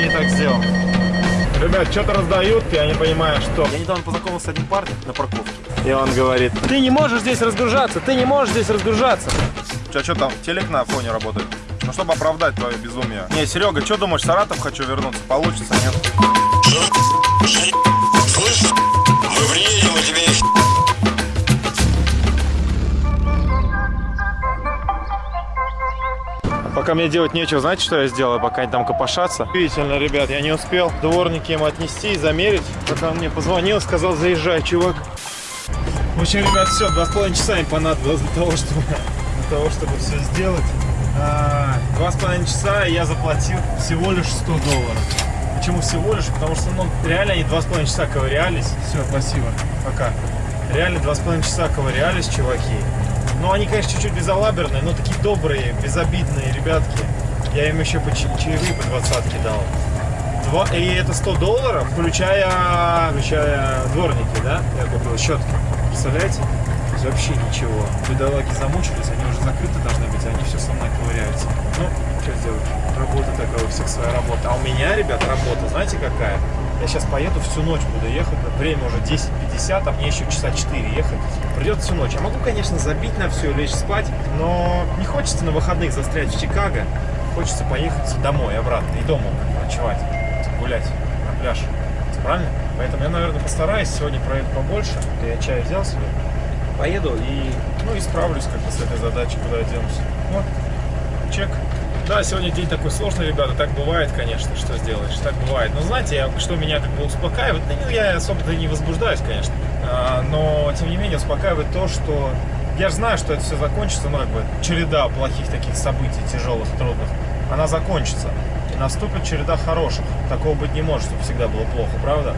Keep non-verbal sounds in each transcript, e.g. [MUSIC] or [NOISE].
я не так сделал? Ребят, что-то раздают, я не понимаю, что. Я недавно познакомился с одним парнем на парковке. И он говорит, ты не можешь здесь разгружаться, ты не можешь здесь разгружаться. Че, что там, телек на фоне работает? Ну, чтобы оправдать твое безумие. Не, Серега, что думаешь, в Саратов хочу вернуться? Получится, нет? Слышь, мы приедем, и тебе Пока мне делать нечего, знаете, что я сделаю, пока они там копошатся? Удивительно, ребят, я не успел дворники им отнести и замерить. Пока он мне позвонил, сказал, заезжай, чувак. В общем, ребят, все, два с половиной часа им понадобилось для того, чтобы, для того, чтобы все сделать. А, Два с половиной часа я заплатил всего лишь 100 долларов. Почему всего лишь? Потому что, ну, реально они два с половиной часа ковырялись. Все, спасибо, пока. Реально два с половиной часа ковырялись, чуваки. Ну, они, конечно, чуть-чуть безалаберные, но такие добрые, безобидные ребятки. Я им еще по ча- чаевые по двадцатке дал. Два, и это 100 долларов, включая, включая дворники, да? Я купил щетки. Представляете? Есть вообще ничего. Бедолаги замучились, они уже закрыты должны быть, они все со мной ковыряются. Ну, что сделать? Работа такая, у всех своя работа. А у меня, ребят, работа, знаете какая? Я сейчас поеду всю ночь буду ехать, время уже 10.50, а мне еще часа 4 ехать. Придется всю ночь. Я могу, конечно, забить на все, лечь спать, но не хочется на выходных застрять в Чикаго. Хочется поехать домой, обратно, и дома ночевать, гулять на пляж. Правильно? Поэтому я, наверное, постараюсь сегодня проеду побольше. Я чай взял себе. Поеду и, ну, и справлюсь как-то с этой задачей, куда я денусь. Вот, чек. Да, сегодня день такой сложный, ребята, так бывает, конечно, что сделаешь, так бывает. Но знаете, я- что меня как бы успокаивает, ну, я особо-то не возбуждаюсь, конечно, А, но, тем не менее, успокаивает то, что я же знаю, что это все закончится, ну, как бы, череда плохих таких событий, тяжелых, трудных, она закончится. И наступит череда хороших. Такого быть не может, чтобы всегда было плохо, правда?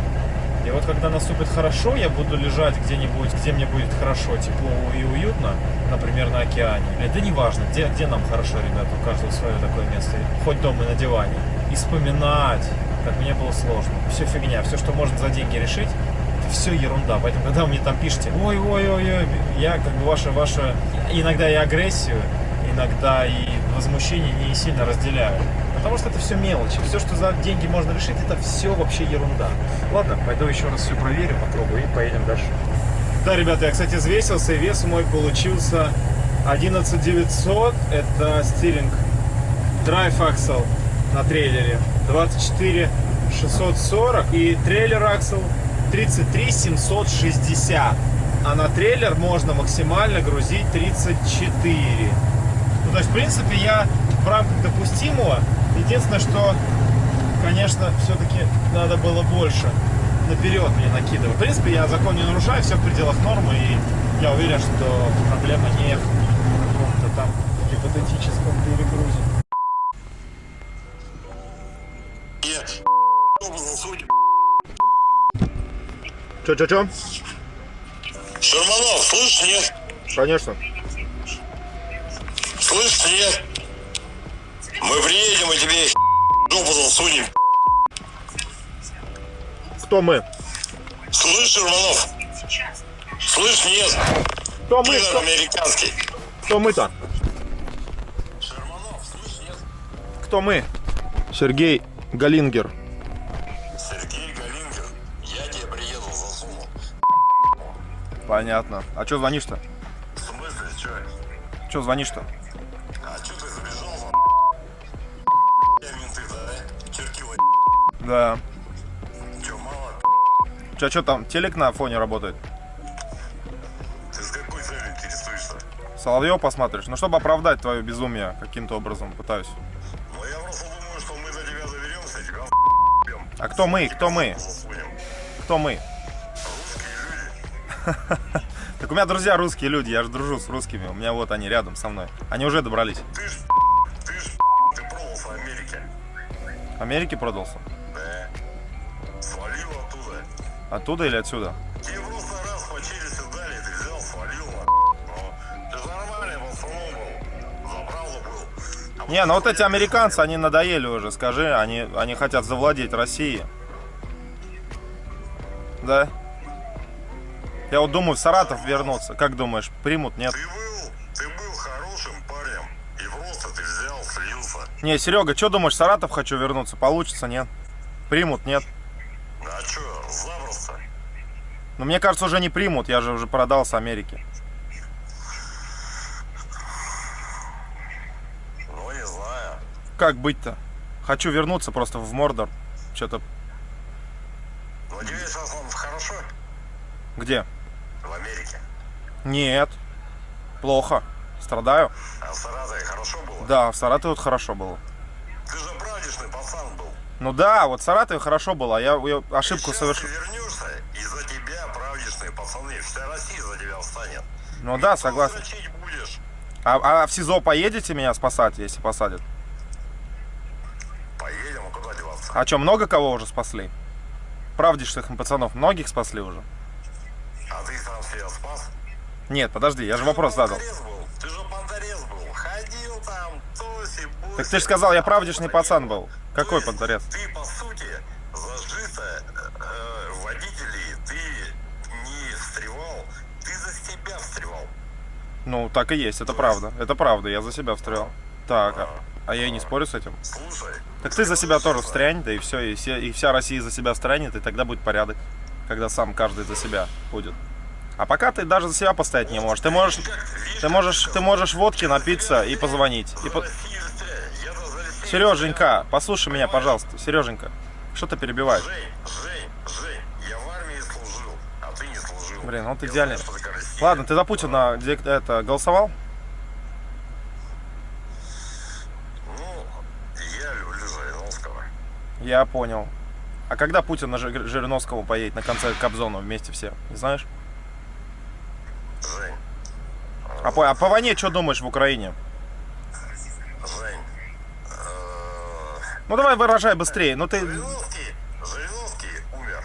И вот когда наступит хорошо, я буду лежать где-нибудь, где мне будет хорошо, тепло и уютно, например, на океане. Или да неважно, где, где нам хорошо, ребята, у каждого свое такое место, хоть дома и на диване. И вспоминать, как мне было сложно. Все фигня, все, что можно за деньги решить, это все ерунда. Поэтому, когда вы мне там пишете, ой-ой-ой, я как бы ваше, ваше, иногда и агрессию, иногда и возмущение не сильно разделяю. Потому что это все мелочи. Все, что за деньги можно решить, это все вообще ерунда. Ладно, пойду еще раз все проверю, попробую и поедем дальше. Да, ребята, я, кстати, взвесился, и вес мой получился 11900. Это стилинг Drive Axle на трейлере. 24 640 и трейлер Axle 33 760. А на трейлер можно максимально грузить 34. Ну, то есть, в принципе, я в рамках допустимого. Единственное, что, конечно, все-таки надо было больше наперед мне накидывать. В принципе, я закон не нарушаю, все в пределах нормы, и я уверен, что проблема не в каком-то там гипотетическом перегрузе. Че, че, че? Шерманов, слышь, нет? Конечно. Слышь, нет? Мы приедем, и тебе жопу засунем. Кто мы? Слышь, Шерманов? Слышь, нет? Кто мы? Кто, американский. кто мы-то? Шерманов, слышь, нет? Кто мы? Сергей Галингер. Сергей Галингер, я тебе приеду, засуну. Понятно. А что звонишь-то? В смысле, чё? Че звонишь-то? Да. чё, мало? Че, что там, телек на фоне работает? Ты с какой целью интересуешься? Соловьев посмотришь? Ну, чтобы оправдать твое безумие каким-то образом пытаюсь. Ну, я просто думаю, что мы за тебя доверемся, и тебя бьем. А кто мы? Кто мы? Кто мы? [LAUGHS] Так у меня друзья русские люди, я же дружу с русскими. У меня вот они рядом со мной. Они уже добрались. Ты ж, ты ж, ты продался Америке. Америке продался? Оттуда. Или отсюда? Тебе просто раз по челюсти дали, ты взял, свалил на Ну, ты нормальный пацаном был. За правду был. А Не, ну вот эти американцы, они надоели уже, скажи. Они, они хотят завладеть Россией. Да? Я вот думаю в Саратов вернуться. Как думаешь, примут, нет? Ты был, ты был хорошим парнем. И просто ты взял, слился. Не, Серега, что думаешь, в Саратов хочу вернуться? Получится, нет? Примут, нет? А запросто? Но мне кажется, уже не примут, я же уже продал с Америки. Ну, не знаю. Как быть-то? Хочу вернуться просто в Мордор. Что-то Но тебе сейчас он хорошо где? в Америке. Нет. Плохо. Страдаю. А в Саратове хорошо было? Да, в Саратове вот хорошо было. Ты же правдишный пацан был. Ну да, вот в Саратове хорошо было, а я, я ошибку совершил. Вся Россия за тебя встанет. Ну да, согласен. будешь. А, а в СИЗО поедете меня спасать, если посадят? Поедем, а куда деваться? А что, много кого уже спасли? Правдишных пацанов многих спасли уже? А ты сам себя спас? Нет, подожди, я же Ты вопрос задал. был. Ты же понторез был. Ходил там, тоси, буси. Так ты же сказал, я правдишный вот пацан был. Какой понторез? Ты, по Ну, так и есть, это правда. Это правда, я за себя встрял. Так, а, а я и не спорю с этим. Слушай, Так ты за себя тоже встрянь, да и все, и, все, и вся Россия за себя встрянет, и тогда будет порядок. Когда сам каждый за себя будет. А пока ты даже за себя постоять не можешь. Ты можешь, ты можешь, ты можешь водки напиться и позвонить. И по- Сереженька, послушай меня, пожалуйста. Сереженька, что ты перебиваешь? А. Блин, вот Я Ладно, ты за Путина это, голосовал? Ну, я люблю Жириновского. Я понял. А когда Путин на Жи- Жириновскому поедет на конце Кобзона вместе все? Не знаешь? Жень, А по, а по войне что думаешь в Украине? Жень, э, Ну давай выражай быстрее. Ну ты. Жириновский, Жириновский умер.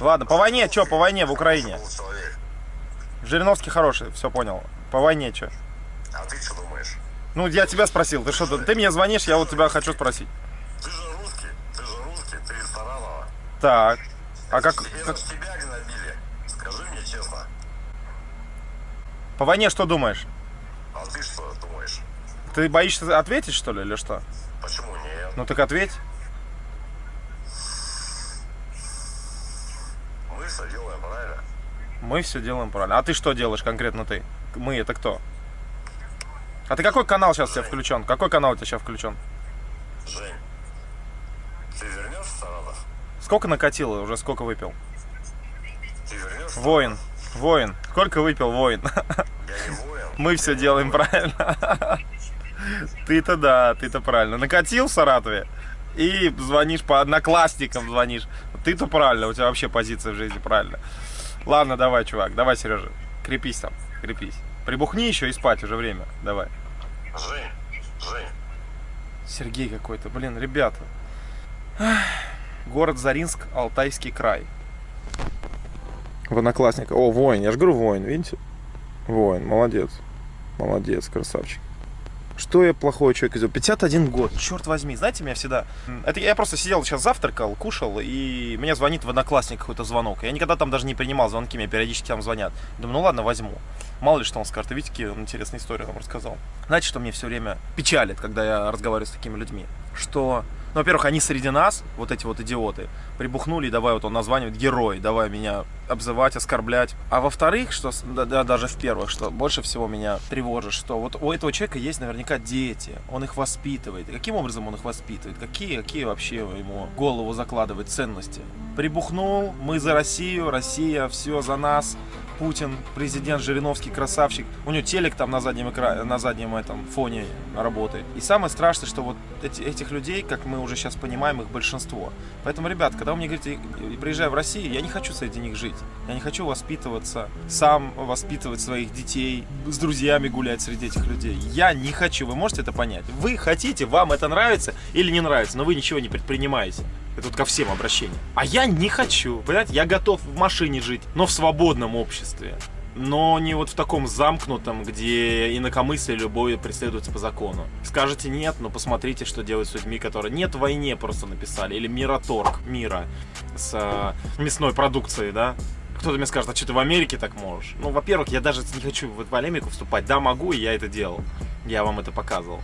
Ладно, по войне, что по войне в Украине? Человек. Жириновский хороший, все понял. По войне что? А ты что думаешь? Ну, я тебя спросил. Ты что, ты мне звонишь, я вот тебя хочу спросить. Ты же русский, ты же русский, ты из Саранова. Так. А как, как- тебя гнобили. Скажи мне честно. по войне что думаешь? А ты что думаешь? Ты боишься ответить, что ли, или что? Почему нет? Ну так ответь. Мы все делаем правильно. Мы все делаем правильно. А ты что делаешь конкретно ты? Мы это кто? А ты какой канал сейчас у тебя включен? Какой канал у тебя сейчас включен? Жень, ты вернешься в Саратов? Сколько накатило? Уже сколько выпил? Ты вернешься? Воин. Воин. Сколько выпил воин? Я не воин. Мы все делаем правильно. Ты-то да, ты-то правильно. Накатил в Саратове и звонишь по одноклассникам, звонишь. Ты-то правильно, у тебя вообще позиция в жизни правильно. Ладно, давай, чувак, давай, Сережа, крепись там, крепись. Прибухни еще и спать уже время, давай. Жень, Жень, Сергей какой-то, блин, ребята. Город Заринск, Алтайский край. В одноклассниках. О, воин, я же говорю воин, видите? Воин, молодец. Молодец, красавчик. Что я плохой человек сделал? 51 год, черт возьми, знаете, меня всегда... Это я просто сидел сейчас завтракал, кушал, и мне звонит в одноклассник какой-то звонок. Я никогда там даже не принимал звонки, мне периодически там звонят. Думаю, ну ладно, возьму. Мало ли что он скажет. Видите, какие он интересные истории нам рассказал. Знаете, что мне все время печалит, когда я разговариваю с такими людьми? Что, ну, во-первых, они среди нас, вот эти вот идиоты, прибухнули, давай вот он названивает герой, давай меня обзывать, оскорблять. А во-вторых, что, да, да, даже в первых, что больше всего меня тревожит, что вот у этого человека есть наверняка дети, он их воспитывает. Каким образом он их воспитывает? Какие, какие вообще ему голову закладывает ценности? Прибухнул, мы за Россию, Россия, все за нас. Путин, президент Жириновский, красавчик. У него телек там на заднем экране, на заднем этом фоне работает. И самое страшное, что вот эти- этих людей, как мы уже сейчас понимаем, их большинство. Поэтому, ребят, когда вы мне говорите, приезжай в Россию, я не хочу среди них жить. Я не хочу воспитываться, сам воспитывать своих детей, с друзьями гулять среди этих людей. Я не хочу, вы можете это понять? Вы хотите, вам это нравится или не нравится, но вы ничего не предпринимаете. Это тут ко всем обращение. А я не хочу. Понимаете, я готов в машине жить, но в свободном обществе. Но не вот в таком замкнутом, где инакомыслие любое преследуется по закону. Скажете нет, но посмотрите, что делают с людьми, которые нет в войне просто написали. Или мираторг мира с э, мясной продукцией, да? Кто-то мне скажет, а что ты в Америке так можешь? Ну, во-первых, я даже не хочу в эту полемику вступать. Да, могу, и я это делал. Я вам это показывал.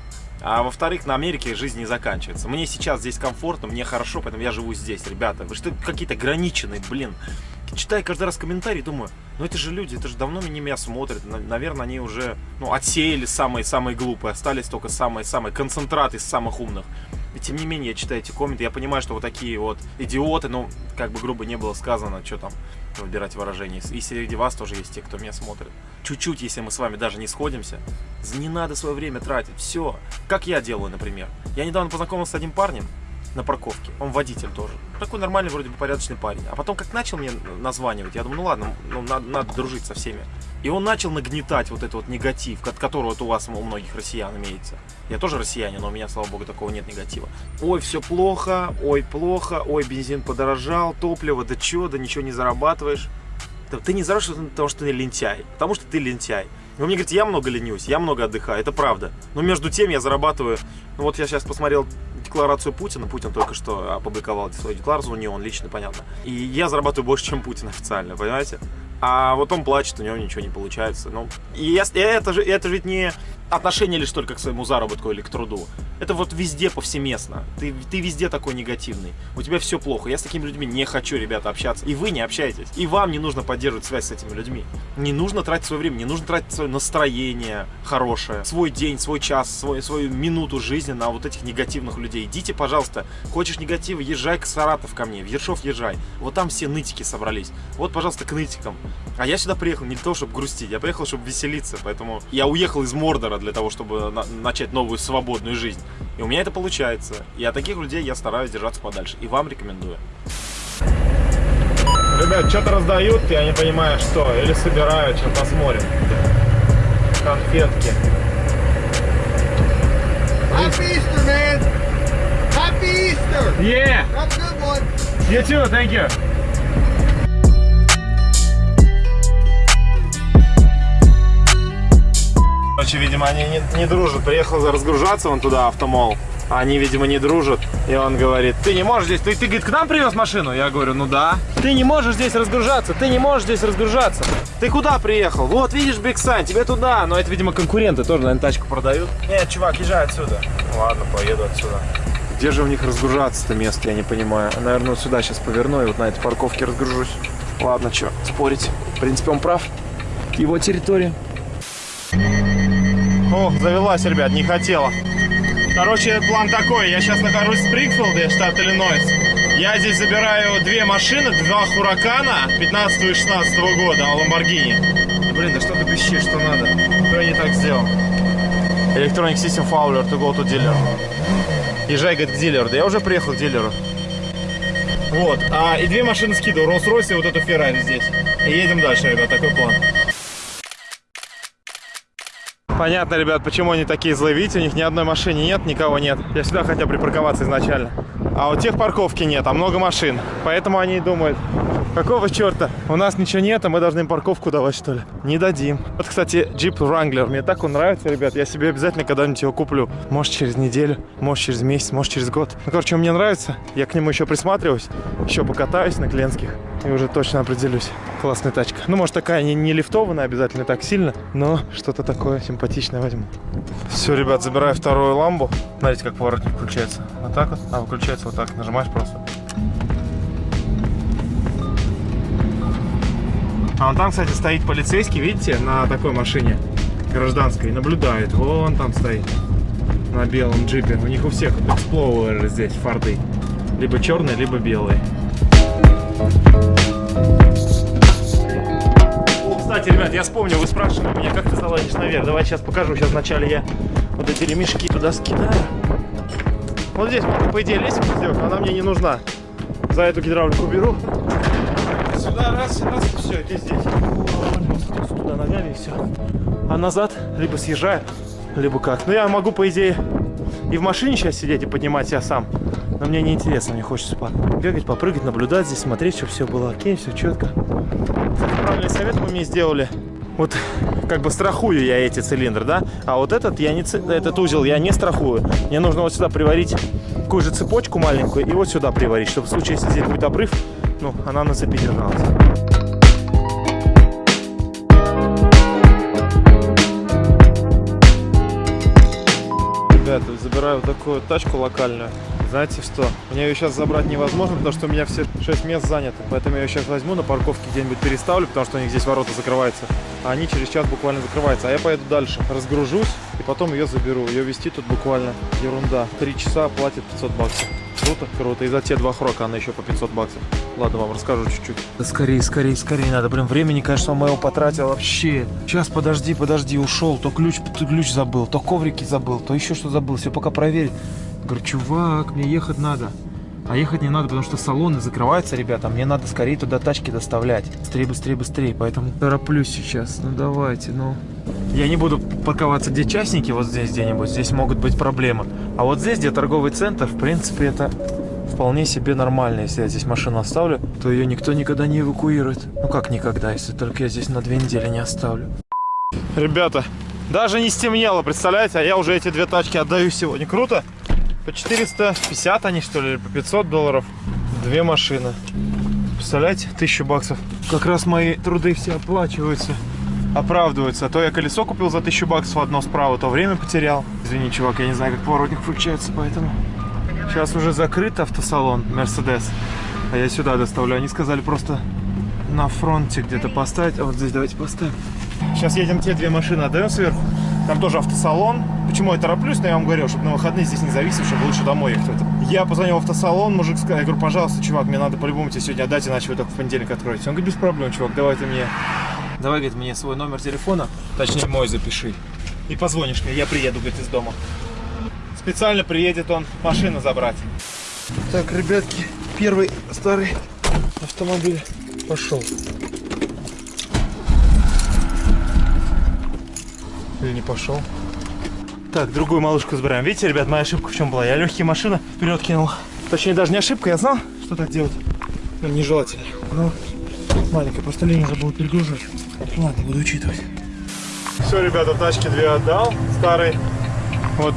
А во-вторых, на Америке жизнь не заканчивается. Мне сейчас здесь комфортно, мне хорошо, поэтому я живу здесь, ребята. Вы что, какие-то ограниченные, блин. Читаю каждый раз комментарии, думаю, ну это же люди, это же давно не меня смотрят. На- Наверное, они уже ну, отсеяли самые-самые глупые, остались только самые-самые концентраты из самых умных. И тем не менее, я читаю эти комменты, я понимаю, что вот такие вот идиоты, ну, как бы грубо не было сказано, что там выбирать выражение. И среди вас тоже есть те, кто меня смотрит. Чуть-чуть, если мы с вами даже не сходимся, не надо свое время тратить. Все. Как я делаю, например. Я недавно познакомился с одним парнем на парковке. Он водитель тоже. Такой нормальный, вроде бы порядочный парень. А потом, как начал мне названивать, я думаю, ну ладно, ну, надо, надо дружить со всеми. И он начал нагнетать вот этот вот негатив, от которого вот у вас у многих россиян имеется. Я тоже россиянин, но у меня, слава богу, такого нет негатива. Ой, все плохо, ой, плохо, ой, бензин подорожал, топливо, да чё, да ничего не зарабатываешь. Ты не зарабатываешь, потому что ты лентяй. Потому что ты лентяй. Вы мне говорите, я много ленюсь, я много отдыхаю, это правда. Но между тем я зарабатываю... Ну вот я сейчас посмотрел декларацию Путина. Путин только что опубликовал свою декларацию, не он лично, понятно. И я зарабатываю больше, чем Путин официально, понимаете? А вот он плачет, у него ничего не получается. Ну, и, я, это, же, это же ведь не отношение лишь только к своему заработку или к труду. Это вот везде повсеместно. Ты, ты везде такой негативный. У тебя все плохо. Я с такими людьми не хочу, ребята, общаться. И вы не общаетесь. И вам не нужно поддерживать связь с этими людьми. Не нужно тратить свое время, не нужно тратить свое настроение хорошее, свой день, свой час, свой, свою минуту жизни на вот этих негативных людей. Идите, пожалуйста. Хочешь негатива, езжай к Саратов ко мне. В Ершов езжай. Вот там все нытики собрались. Вот, пожалуйста, к нытикам. А я сюда приехал не для того, чтобы грустить. Я приехал, чтобы веселиться. Поэтому я уехал из Мордора для того, чтобы на- начать новую свободную жизнь. И у меня это получается. И от таких людей я стараюсь держаться подальше. И вам рекомендую. Ребят, что-то раздают, я не понимаю, что. Или собирают, сейчас посмотрим. Конфетки. Happy Easter, man! Happy Easter! Yeah! Have a good one! You too, thank you. Короче, видимо, они не, не дружат. Приехал разгружаться вон туда, автомол. Они, видимо, не дружат. И он говорит, ты не можешь здесь... Ты, ты говорит, к нам привез машину? Я говорю, ну да. Ты не можешь здесь разгружаться, ты не можешь здесь разгружаться. Ты куда приехал? Вот, видишь, big sign, тебе туда. Но это, видимо, конкуренты тоже, наверное, тачку продают. Нет, чувак, езжай отсюда. Ладно, поеду отсюда. Где же у них разгружаться-то место, я не понимаю. Наверное, сюда сейчас поверну и вот на этой парковке разгружусь. Ладно, что, спорить. В принципе, он прав. Его территория. О, завелась, ребят, не хотела. Короче, план такой. Я сейчас нахожусь в Спрингфилде, штат Иллинойс. Я здесь забираю две машины, два Хуракана 15 и 16 года, Ламборгини. Блин, да что ты пищишь, что надо? Что я не так сделал? Electronic System Fowler to go to dealer. Езжай, говорит, к дилеру. Да я уже приехал к дилеру. Вот. А, и две машины скидываю. Rolls-Royce и вот эту Феррари здесь. И едем дальше, ребят. Такой план. Понятно, ребят, почему они такие злые. Видите, у них ни одной машины нет, никого нет. Я сюда хотел припарковаться изначально. А у тех парковки нет, а много машин. Поэтому они думают, какого черта? У нас ничего нет, а мы должны им парковку давать, что ли? Не дадим. Вот, кстати, Jeep Wrangler. Мне так он нравится, ребят. Я себе обязательно когда-нибудь его куплю. Может, через неделю, может, через месяц, может, через год. Ну, короче, он мне нравится. Я к нему еще присматриваюсь. Еще покатаюсь на клиентских. И уже точно определюсь. Классная тачка. Ну, может, такая не, не лифтованная обязательно так сильно, но что-то такое симпатичное возьму. Все, ребят, забираю вторую ламбу. Смотрите, как поворотник включается. Вот так вот. А, выключается вот так. Нажимаешь просто. А вон там, кстати, стоит полицейский, видите, на такой машине гражданской, наблюдает. Вон там стоит, на белом джипе. У них у всех эксплоуэры здесь, форды. Либо черные, либо белые. Кстати, ребят, я вспомнил, вы спрашивали меня, как ты залазишь наверх. Давай сейчас покажу. Сейчас вначале я вот эти ремешки туда скидаю. Вот здесь по идее, лестницу сделать, но она мне не нужна. За эту гидравлику беру. Сюда раз, раз, все, и здесь. Вот, Туда ногами и все. А назад либо съезжаю, либо как. Ну, я могу, по идее, и в машине сейчас сидеть и поднимать себя сам. Но мне не интересно, мне хочется бегать, попрыгать, наблюдать здесь, смотреть, чтобы все было окей, все четко. Правильный совет вы мне сделали. Вот как бы страхую я эти цилиндры, да? А вот этот я не этот узел я не страхую. Мне нужно вот сюда приварить такую же цепочку маленькую и вот сюда приварить, чтобы в случае, если здесь будет обрыв, ну, она на цепи держалась. Забираю такую тачку локальную. Знаете что? Мне ее сейчас забрать невозможно, потому что у меня все 6 мест заняты. Поэтому я ее сейчас возьму, на парковке где-нибудь переставлю, потому что у них здесь ворота закрываются. А они через час буквально закрываются. А я поеду дальше, разгружусь и потом ее заберу. Ее вести тут буквально ерунда. Три часа платит 500 баксов. Круто, круто. И за те два хрока она еще по 500 баксов. Ладно, вам расскажу чуть-чуть. Да скорее, скорее, скорее надо. Блин, времени, конечно, моего потратил вообще. Сейчас, подожди, подожди, ушел. То ключ, то ключ забыл, то коврики забыл, то еще что забыл. Все пока проверить. Говорю, чувак, мне ехать надо. А ехать не надо, потому что салоны закрываются, ребята. Мне надо скорее туда тачки доставлять. Быстрее, быстрее, быстрее. Поэтому тороплюсь сейчас. Ну давайте, ну. Я не буду парковаться, где частники, вот здесь где-нибудь. Здесь могут быть проблемы. А вот здесь, где торговый центр, в принципе, это вполне себе нормально. Если я здесь машину оставлю, то ее никто никогда не эвакуирует. Ну как никогда, если только я здесь на две недели не оставлю. Ребята, даже не стемнело, представляете? А я уже эти две тачки отдаю сегодня. Круто? По 450 они, что ли, или по 500 долларов. Две машины. Представляете? Тысячу баксов. Как раз мои труды все оплачиваются. Оправдываются. А то я колесо купил за тысячу баксов одно справа, то время потерял. Извини, чувак, я не знаю, как поворотник включается, поэтому... Сейчас уже закрыт автосалон Мерседес. А я сюда доставлю. Они сказали просто на фронте где-то поставить. А вот здесь давайте поставим. Сейчас едем те две машины, отдаем сверху. Там тоже автосалон. Почему я тороплюсь, но я вам говорил, чтобы на выходные здесь не зависеть, чтобы лучше домой ехать. Я позвонил в автосалон, мужик сказал, я говорю, пожалуйста, чувак, мне надо по-любому тебе сегодня отдать, иначе вы только в понедельник откроете. Он говорит, без проблем, чувак, давай ты мне, давай, говорит, мне свой номер телефона, точнее мой запиши. И позвонишь мне, я приеду, говорит, из дома. Специально приедет он машину забрать. Так, ребятки, первый старый автомобиль пошел. Или не пошел? Так, другую малышку забираем. Видите, ребят, моя ошибка в чем была? Я легкие машины вперед кинул. Точнее, даже не ошибка, я знал, что так делать. Но нежелательно. Ну, маленькая, просто лень уже будет перегружать. Ладно, буду учитывать. Все, ребята, тачки две отдал. Старый. Вот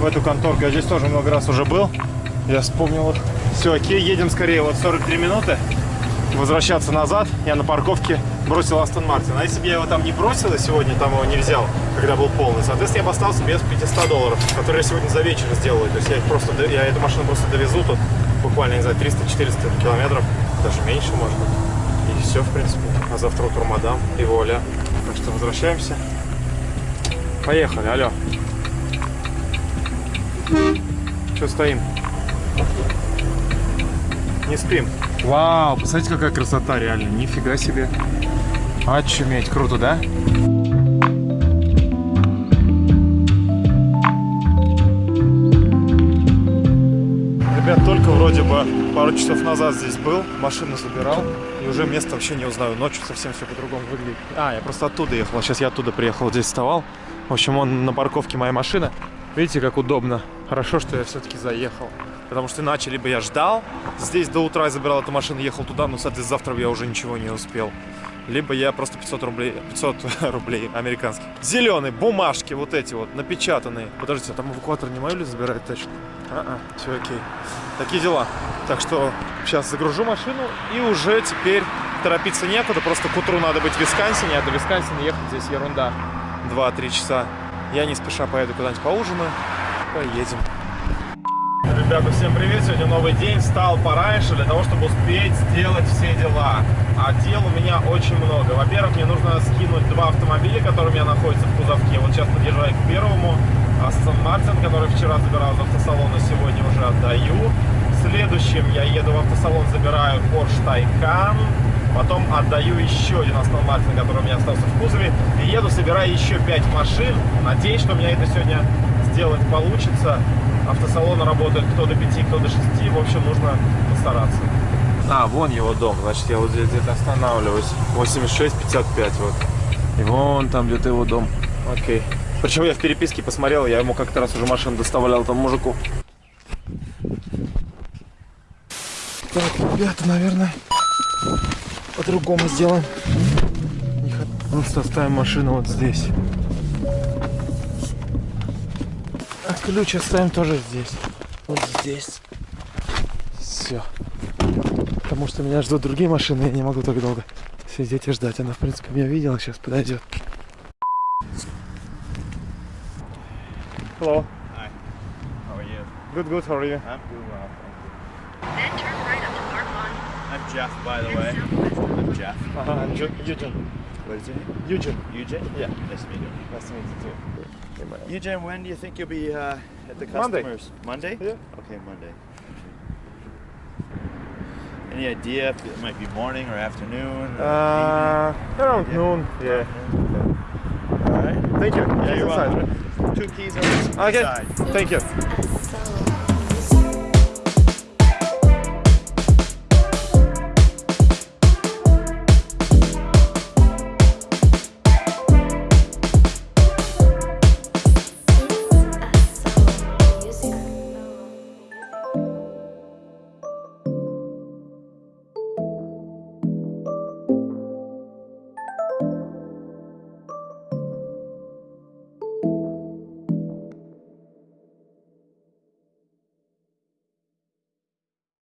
в эту конторку. Я здесь тоже много раз уже был. Я вспомнил. Все, окей, едем скорее. Вот 43 минуты. Возвращаться назад. Я на парковке бросил Астон Мартин. А если бы я его там не бросил, и сегодня там его не взял, когда был полный, соответственно, я бы остался без 500 долларов, которые я сегодня за вечер сделаю. То есть я их просто, я эту машину просто довезу тут буквально, не знаю, 300-400 километров, даже меньше, может быть. И все, в принципе. А завтра утром мадам и воля. Так что возвращаемся. Поехали, алло. Что стоим? Не спим. Вау, посмотрите, какая красота, реально. Нифига себе. Очуметь, круто, да? Ребят, только вроде бы пару часов назад здесь был, машину забирал, и уже место вообще не узнаю. Ночью совсем все по-другому выглядит. А, я просто оттуда ехал, сейчас я оттуда приехал, здесь вставал. В общем, он на парковке моя машина. Видите, как удобно. Хорошо, что я все-таки заехал. Потому что иначе либо я ждал, здесь до утра я забирал эту машину, ехал туда, но, соответственно, завтра я уже ничего не успел. Либо я просто 500 рублей, [LAUGHS] 500 [LAUGHS] рублей американских. Зеленые бумажки, вот эти вот, напечатанные. Подождите, а там эвакуатор не мою ли забирает тачку? А-а, все окей. Такие дела. Так что сейчас загружу машину и уже теперь торопиться некуда. Просто к утру надо быть в Висконсине, а до Висконсина ехать здесь ерунда. 2-3 часа. Я не спеша поеду куда-нибудь поужинаю. Поедем. Ребята, всем привет! Сегодня новый день. Встал пораньше для того, чтобы успеть сделать все дела. А дел у меня очень много. Во-первых, мне нужно скинуть два автомобиля, которые у меня находятся в кузовке. Вот сейчас подъезжаю к первому. Астон Мартин, который вчера забирал из автосалона, сегодня уже отдаю. Следующим я еду в автосалон, забираю Porsche Taycan. Потом отдаю еще один Астон Мартин, который у меня остался в кузове. И еду, собираю еще пять машин. Надеюсь, что у меня это сегодня сделать получится. Автосалоны работают кто до 5, кто до 6. В общем, нужно постараться. А, вон его дом. Значит, я вот здесь где-то останавливаюсь. 86-55 вот. И вон там где-то его дом. Окей. Причем я в переписке посмотрел, я ему как-то раз уже машину доставлял там мужику. Так, ребята, наверное, по-другому сделаем. Просто оставим машину вот здесь. Ключ оставим тоже здесь. Вот здесь. Все. Потому что меня ждут другие машины, я не могу так долго сидеть и ждать. Она, в принципе, меня видела, сейчас подойдет. Hello. Good, good. How are you? I'm doing well, thank Then turn right up to Park Lawn. you. I'm Jeff, by the way. I'm Jeff. Uh-huh. I'm Ju- Eugene. What is your name? Eugene. Eugene? Yeah. Nice to meet you. Nice to meet you too. Eugene, when do you think you'll be uh, at the customers? Monday. Yeah. Okay, Monday. Any idea if it might be morning or afternoon? or Uh, around Yeah. noon. Yeah. All right. Thank you. Yeah, Keep you're inside. welcome. Two keys on this Okay. side. Thank you.